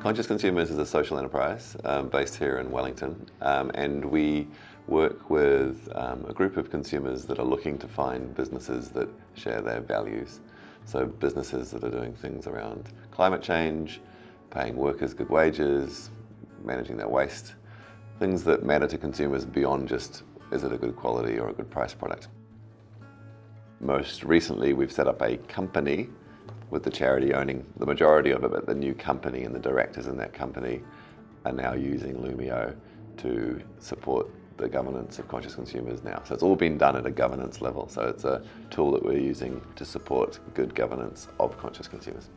Conscious Consumers is a social enterprise um, based here in Wellington um, and we work with um, a group of consumers that are looking to find businesses that share their values. So businesses that are doing things around climate change, paying workers good wages, managing their waste, things that matter to consumers beyond just is it a good quality or a good price product. Most recently we've set up a company with the charity owning the majority of it, but the new company and the directors in that company are now using Loomio to support the governance of conscious consumers now. So it's all been done at a governance level. So it's a tool that we're using to support good governance of conscious consumers.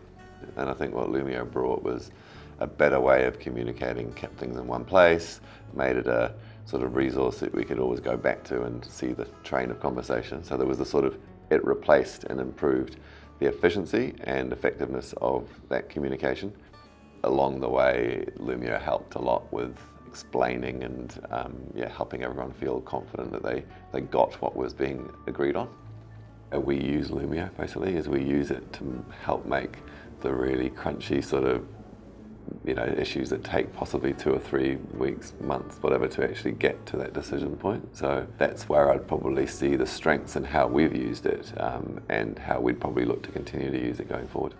And I think what Loomio brought was a better way of communicating, kept things in one place, made it a sort of resource that we could always go back to and see the train of conversation. So there was the sort of, it replaced and improved the efficiency and effectiveness of that communication. Along the way, Loomio helped a lot with explaining and um, yeah, helping everyone feel confident that they, they got what was being agreed on. Uh, we use Loomio basically as we use it to help make the really crunchy sort of you know, issues that take possibly two or three weeks, months, whatever, to actually get to that decision point. So that's where I'd probably see the strengths and how we've used it um, and how we'd probably look to continue to use it going forward.